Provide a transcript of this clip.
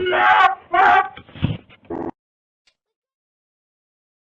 No!